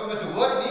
pemesewut nih ini